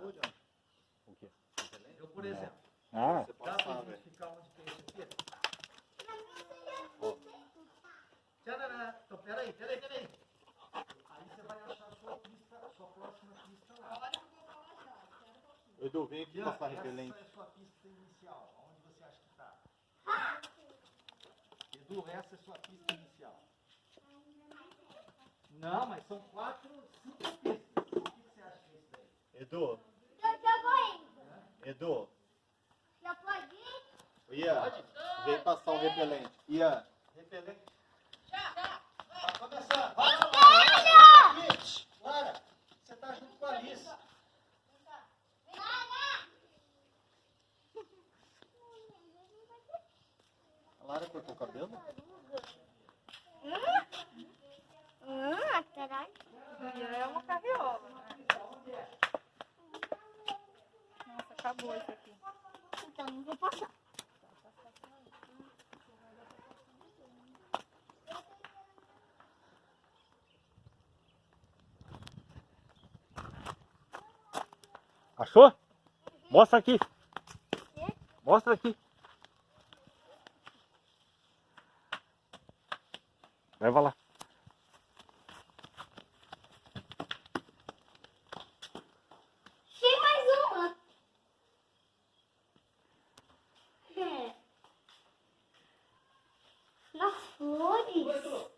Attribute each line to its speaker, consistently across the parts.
Speaker 1: passou, John? O quê?
Speaker 2: Eu, por exemplo,
Speaker 3: Ah,
Speaker 1: Você
Speaker 2: dá
Speaker 1: velho.
Speaker 2: identificar onde que é isso aqui?
Speaker 4: Pra seria
Speaker 2: Tcharará. Então, peraí, peraí, peraí. Aí você vai achar a sua pista, a sua próxima pista lá.
Speaker 1: Edu, vem aqui passar
Speaker 2: essa
Speaker 1: repelente.
Speaker 2: é a sua pista inicial. Onde você acha que está? Edu, essa é a sua pista inicial. Não, mas são quatro, cinco pistas. O que que você acha que é isso daí?
Speaker 1: Edu,
Speaker 4: Eu já vou indo.
Speaker 1: Edu,
Speaker 4: Já pode ir?
Speaker 1: Ian, vem passar um repelente. Ian,
Speaker 2: Repelente.
Speaker 5: Já, já.
Speaker 2: Tá começando. Vai lá, Lara. Você tá junto com a Alice.
Speaker 1: a Lara cortou o cabelo?
Speaker 4: Hum,
Speaker 5: Isso aqui.
Speaker 4: Então não vou passar.
Speaker 3: achou? Mostra aqui. Mostra aqui. Leva lá.
Speaker 2: boys.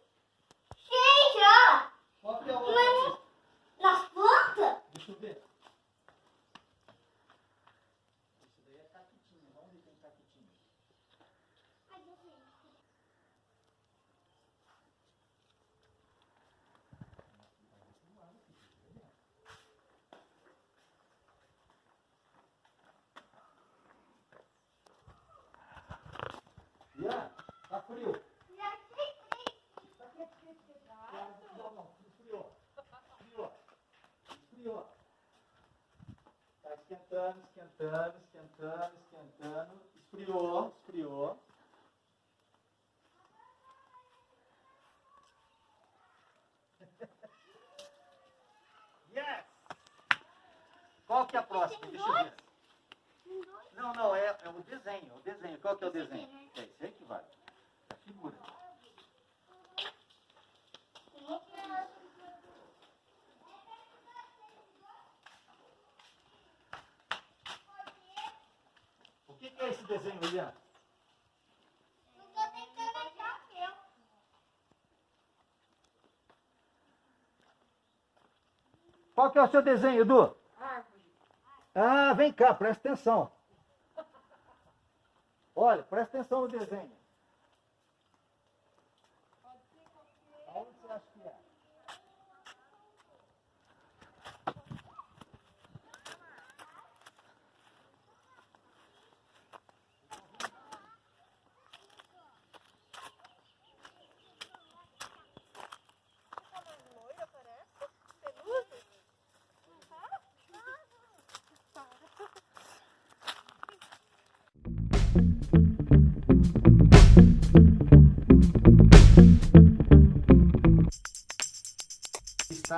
Speaker 2: Esquentando, esquentando, esquentando, esquentando. Esfriou, esfriou. Yes! Qual que é a próxima? Deixa eu ver. Não, não, é, é o desenho, é o desenho. Qual que é o desenho? É esse aí que vai. A figura. O que, que é esse desenho, Ian?
Speaker 4: Eu tô tentando achar o meu.
Speaker 2: Qual que é o seu desenho, Edu? Ah, vem cá, presta atenção. Olha, presta atenção no desenho.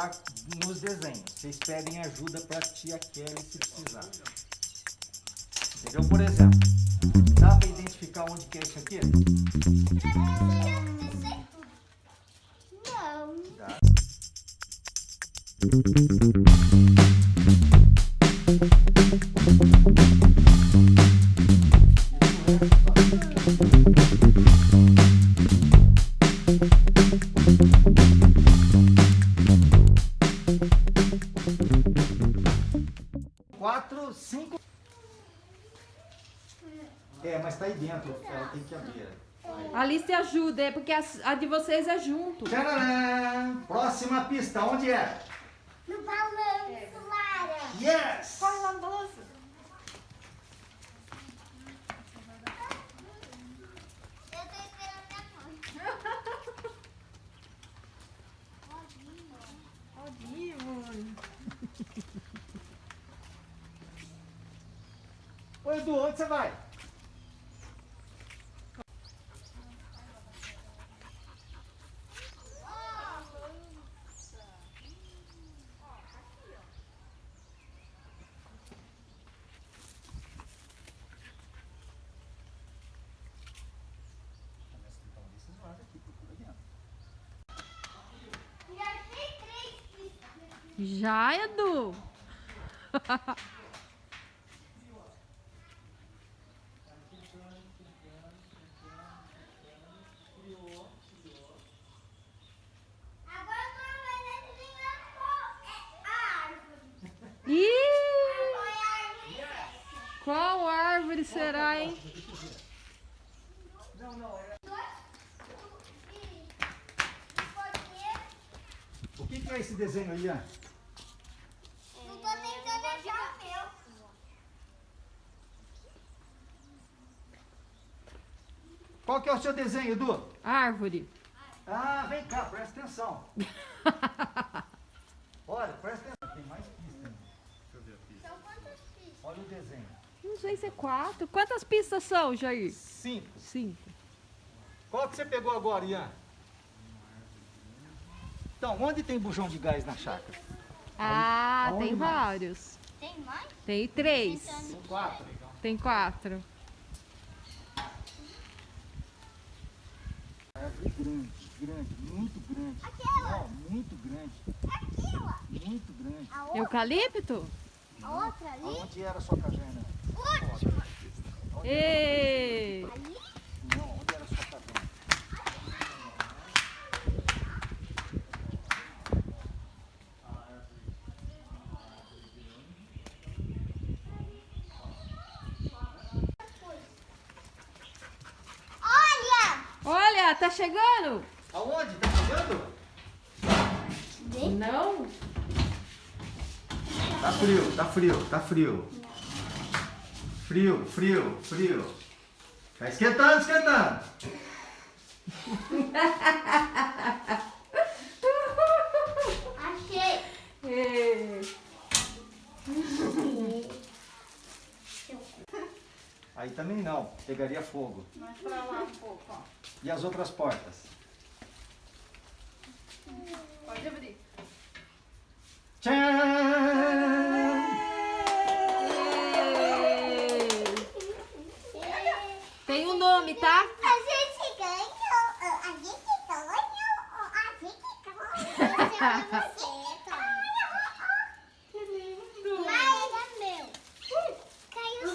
Speaker 2: Está nos desenhos. Vocês pedem ajuda para tia Kelly se precisar. Entendeu? Por exemplo, dá para identificar onde que é isso aqui?
Speaker 4: Não.
Speaker 2: Dá. É
Speaker 5: porque a, a de vocês é junto.
Speaker 2: Tcharam! Próxima pista, onde é?
Speaker 4: No balanço, Lara.
Speaker 2: Yes!
Speaker 5: Corre lá no balanço.
Speaker 2: Ô Edu, onde você vai?
Speaker 4: Já tem três pistas.
Speaker 5: Já, Edu?
Speaker 4: Agora eu tô vendo adivinhando qual é árvore.
Speaker 5: Ih,
Speaker 4: Qual árvore?
Speaker 5: será, hein?
Speaker 2: Não, não, é.
Speaker 4: E ser.
Speaker 2: O que, que é esse desenho aí, Ian?
Speaker 4: Não tô tentando achar o meu.
Speaker 2: Qual que é o seu desenho, Edu?
Speaker 5: Árvore.
Speaker 2: Ah, vem cá, presta atenção. Olha, presta atenção. Tem mais pista. ainda.
Speaker 4: São quantas pistas?
Speaker 2: Olha o desenho.
Speaker 5: Não sei se é quatro. Quantas pistas são, Jair?
Speaker 2: Cinco.
Speaker 5: Cinco.
Speaker 2: Qual que você pegou agora, Ian? Então, onde tem bujão de gás na chácara?
Speaker 5: Ah,
Speaker 2: Aonde
Speaker 5: tem
Speaker 2: mais?
Speaker 5: vários.
Speaker 4: Tem mais?
Speaker 5: Tem três.
Speaker 2: Quatro.
Speaker 5: Tem quatro.
Speaker 2: Árvore grande, grande, muito grande.
Speaker 4: Aquela.
Speaker 2: Não, muito grande,
Speaker 4: Aquela.
Speaker 2: muito grande.
Speaker 4: A outra,
Speaker 5: Eucalipto?
Speaker 4: a outra ali.
Speaker 2: Aonde era a sua caverna?
Speaker 4: Última.
Speaker 5: Ê!
Speaker 4: Ali.
Speaker 2: Não, onde era a sua caverna?
Speaker 4: Olha!
Speaker 5: Olha, tá chegando?
Speaker 2: Aonde? Tá chegando?
Speaker 5: Não.
Speaker 2: Tá frio, tá frio, tá frio. Frio, frio, frio. Tá esquentando, esquentando.
Speaker 4: Achei.
Speaker 5: Ê.
Speaker 2: Aí também não, pegaria fogo.
Speaker 5: Mais pra lá um pouco, ó.
Speaker 2: E as outras portas?
Speaker 5: Pode abrir.
Speaker 2: Tchan!
Speaker 5: Tem um nome, tá?
Speaker 4: A gente ganhou. A gente ganhou. A gente ganhou. Você,
Speaker 5: Que lindo.
Speaker 4: Mas é meu. Caiu.